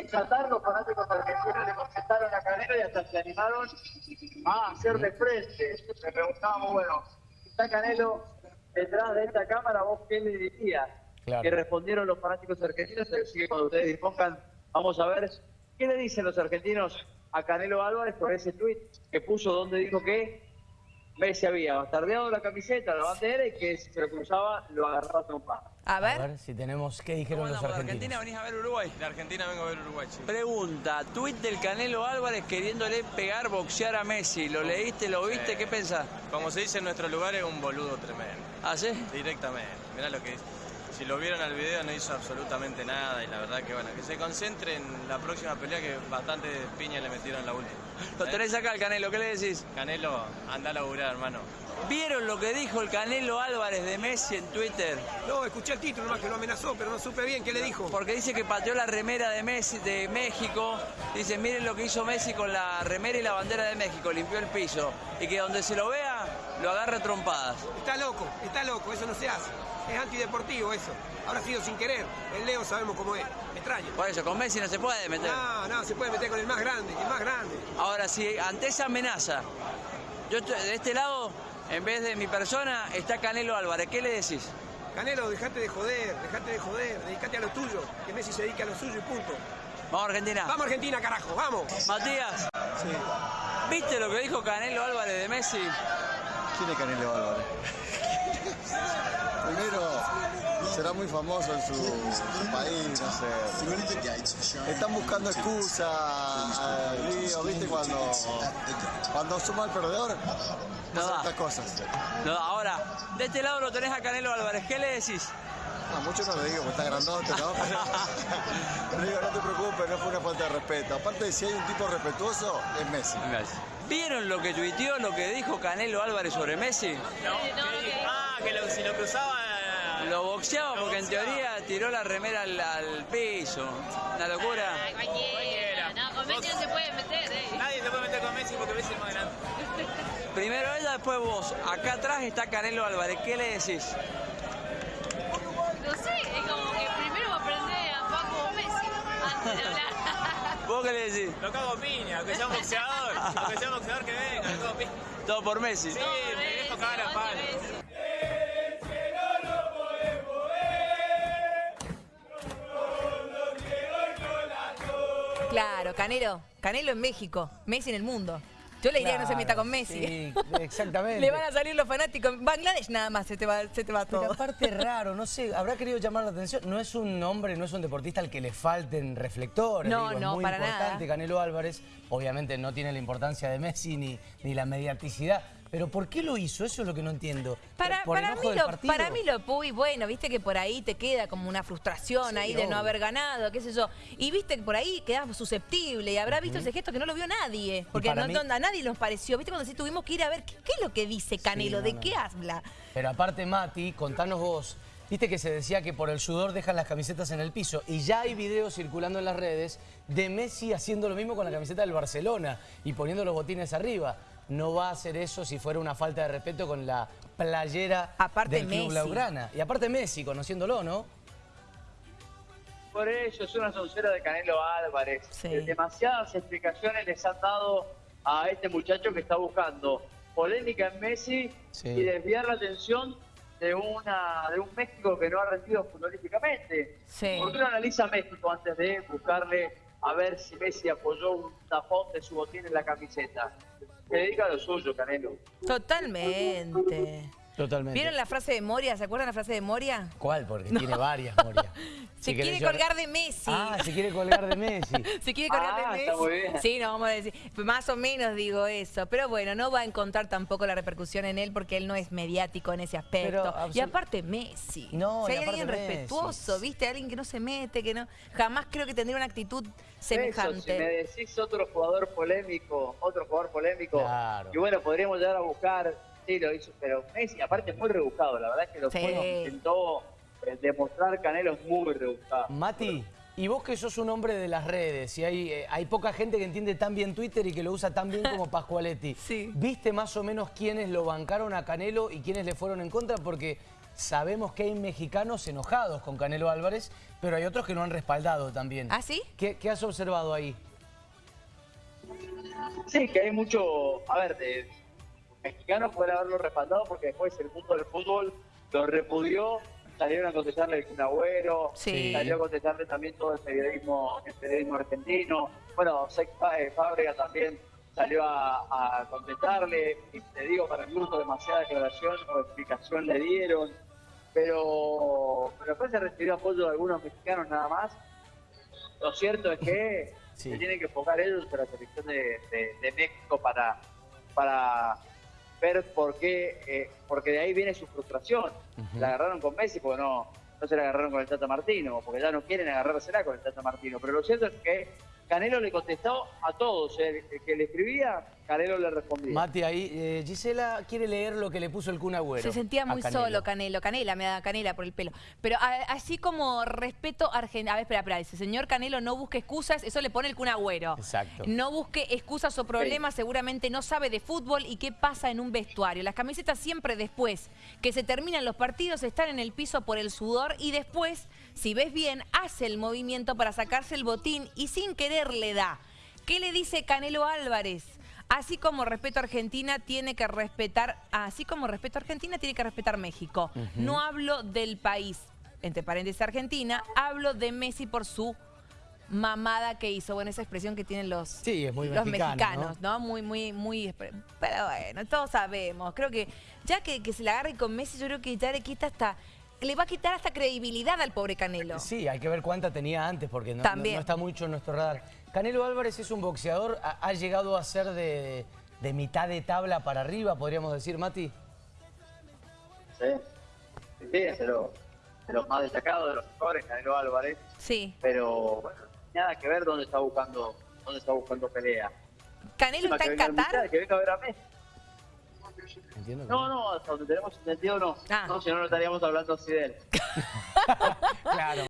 esa tarde los fanáticos argentinos le comentaron a Canelo y hasta se animaron a hacerle frente. Le preguntábamos, bueno, está Canelo detrás de esta cámara, ¿vos qué le dirías? Claro. Que respondieron los fanáticos argentinos, así que cuando ustedes dispongan, vamos a ver qué le dicen los argentinos a Canelo Álvarez por ese tuit que puso donde dijo que Messi había bastardeado la camiseta, la bandera y que si se lo cruzaba lo agarraba a trompada. A A ver. si tenemos qué dijeron los ¿De argentinos. Argentina venís a ver Uruguay? De Argentina vengo a ver Uruguay, sí. Pregunta, tuit del Canelo Álvarez queriéndole pegar, boxear a Messi. ¿Lo leíste, lo viste? Sí. ¿Qué pensás? Como se dice en nuestro lugar, es un boludo tremendo. ¿Ah, sí? Directamente. Mirá lo que dice. Si lo vieron al video no hizo absolutamente nada y la verdad que bueno, que se concentre en la próxima pelea que bastante piña le metieron en la última. Lo ¿Eh? tenés acá el Canelo, ¿qué le decís? Canelo, anda a laburar, hermano. ¿Vieron lo que dijo el Canelo Álvarez de Messi en Twitter? No, escuché el título más que lo amenazó, pero no supe bien qué le dijo. Porque dice que pateó la remera de Messi de México. Dice, miren lo que hizo Messi con la remera y la bandera de México, limpió el piso. Y que donde se lo vea, lo agarra trompadas. Está loco, está loco, eso no se hace. Es antideportivo eso. Habrá sido sin querer. El Leo sabemos cómo es. Me extraña. Por eso, con Messi no se puede meter. No, no, se puede meter con el más grande, el más grande. Ahora, si ante esa amenaza, yo de este lado, en vez de mi persona, está Canelo Álvarez, ¿qué le decís? Canelo, dejate de joder, dejate de joder, dedicate a lo tuyo, que Messi se dedique a lo suyo y punto. Vamos Argentina. Vamos Argentina, carajo, vamos. Matías, ¿viste lo que dijo Canelo Álvarez de Messi? ¿Quién es Canelo Álvarez? Primero, será muy famoso en su, su país, no sé. Están buscando excusas, ¿viste? Cuando, cuando suma el perdedor, No cosas. No, ahora, de este lado lo tenés a Canelo Álvarez, ¿qué le decís? No, mucho no le digo, porque está grandote, ¿no? Pero le digo, no te preocupes, no fue una falta de respeto. Aparte, si hay un tipo respetuoso, es Messi. ¿Vieron lo que tuiteó, lo que dijo Canelo Álvarez sobre Messi? Ah, que lo- si lo cruzaba... Lo boxeaba porque en teoría tiró la remera al, al piso. Una locura. Ay, cualquiera. No, con Messi no se puede meter, eh. Nadie se puede meter con Messi porque Messi es más grande. Primero ella, después vos. Acá atrás está Canelo Álvarez. ¿Qué le decís? No sé, es como que primero aprender a jugar como Messi antes de hablar. ¿Vos qué le decís? Lo cago piña, aunque sea un boxeador. Aunque sea un boxeador que venga, lo cago piña. Todo por Messi. Sí, me dejo cagar a palo. Claro, Canelo. Canelo en México. Messi en el mundo. Yo le diría que no se meta con Messi. Sí, exactamente. Le van a salir los fanáticos. Bangladesh nada más se te va, se te va Pero todo. aparte es raro, no sé, habrá querido llamar la atención. No es un hombre, no es un deportista al que le falten reflectores. No, digo, no, es muy para importante nada. Canelo Álvarez. Obviamente no tiene la importancia de Messi ni, ni la mediaticidad. Pero ¿por qué lo hizo? Eso es lo que no entiendo. Para, ¿Por para, enojo mí lo, para mí lo Puy, bueno, viste que por ahí te queda como una frustración Sí, ahí de no haber ganado, qué sé yo. Y viste que por ahí quedas susceptible y habrá visto ese gesto que no lo vio nadie. Porque no, mí- a nadie nos pareció. Viste cuando sí tuvimos que ir a ver qué, qué es lo que dice Canelo, no, de no, qué habla. Pero aparte, Mati, contanos vos. Viste que se decía que por el sudor dejan las camisetas en el piso. Y ya hay videos circulando en las redes de Messi haciendo lo mismo con la camiseta del Barcelona y poniendo los botines arriba. No va a hacer eso si fuera una falta de respeto con la playera Aparte del Club Messi. Blaugrana. Y aparte Messi, conociéndolo, ¿no? Por eso es una soncera de Canelo Álvarez. Sí. Eh, Demasiadas explicaciones les han dado a este muchacho que está buscando polémica en Messi Sí. y desviar la atención de una de un México que no ha rendido futbolísticamente. Sí. ¿Por qué no analiza México antes de buscarle a ver si Messi apoyó un tapón de su botín en la camiseta? Se dedica a lo suyo, Canelo. Totalmente. Totalmente. ¿Vieron la frase de Moria? ¿Se acuerdan la frase de Moria? ¿Cuál? Porque tiene varias, Moria. Se Si quiere colgar de Messi. Ah, se quiere colgar de Messi. Se quiere colgar Ah, de está Messi. muy bien. Sí, no vamos a decir. Más o menos digo eso. Pero bueno, no va a encontrar tampoco la repercusión en él porque él no es mediático en ese aspecto. Pero, y aparte Messi. No, si hay alguien Messi. respetuoso, ¿viste? Alguien que no se mete, que no. Jamás creo que tendría una actitud semejante. Eso, si me decís otro jugador polémico, otro jugador polémico, Claro. y bueno, podríamos llegar a buscar, sí, lo hizo, pero Messi, aparte es muy rebuscado, la verdad es que lo Sí. que intentó eh, demostrar Canelo es muy rebuscado. Mati, y vos que sos un hombre de las redes, y hay, eh, hay poca gente que entiende tan bien Twitter y que lo usa tan bien como Pascualetti. Sí. ¿Viste más o menos quiénes lo bancaron a Canelo y quiénes le fueron en contra? Porque sabemos que hay mexicanos enojados con Canelo Álvarez, pero hay otros que lo han respaldado también. ¿Ah, sí? ¿Qué, qué has observado ahí? Sí, que hay mucho, a ver, de mexicanos pueden haberlo respaldado porque después el mundo del fútbol lo repudió, salieron a contestarle el Kun Agüero, Sí. salió a contestarle también todo el periodismo, el periodismo argentino, bueno, Sex Fábrica también salió a, a contestarle, y te digo, para mí gusto demasiada declaración o explicación le dieron, pero, pero después se recibió apoyo de algunos mexicanos nada más. Lo cierto es que Sí. se tienen que enfocar ellos en la selección de, de- de México para, para ver por qué, eh, porque de ahí viene su frustración. La agarraron con Messi porque no, no se la agarraron con el Tata Martino, porque ya no quieren agarrársela con el Tata Martino. Pero lo cierto es que Canelo le contestó a todos, el, el que le escribía, Canelo le respondía. Mati, ahí eh, Gisela quiere leer lo que le puso el Kun Agüero Se sentía a muy Canelo. solo Canelo. Canela, me da canela por el pelo. Pero a- así como respeto argentino. A ver, espera, espera. Dice, señor Canelo, no busque excusas. Eso le pone el Kun Agüero. Exacto. No busque excusas o problemas. Seguramente no sabe de fútbol y qué pasa en un vestuario. Las camisetas siempre después que se terminan los partidos están en el piso por el sudor y después, si ves bien, hace el movimiento para sacarse el botín y sin querer le da. ¿Qué le dice Canelo Álvarez? Así como respeto a Argentina, tiene que respetar, así como respeto a Argentina, tiene que respetar México. No hablo del país, entre paréntesis Argentina, hablo de Messi por su mamada que hizo. Bueno, esa expresión que tienen los, Sí, es muy los mexicano, mexicanos, ¿no? Muy, muy, muy... Pero bueno, todos sabemos. Creo que ya que, que se la agarre con Messi, yo creo que ya le quita hasta... Le va a quitar hasta credibilidad al pobre Canelo. Sí, hay que ver cuánta tenía antes porque no, no- También. no está mucho en nuestro radar. Canelo Álvarez es un boxeador, ha, ha llegado a ser de, de mitad de tabla para arriba, podríamos decir, Mati. Sí, sí, es de los, de los más destacados, de los mejores, Canelo Álvarez. Sí. Pero bueno, nada que ver dónde está buscando, dónde está buscando pelea. ¿Canelo está que en Qatar? Que venga a ver a Messi. Entiendo No, no, hasta donde tenemos entendido no. Ah. No, si no, no estaríamos hablando así de él. Claro.